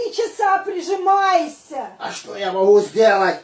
три часа прижимаешься? А что я могу сделать?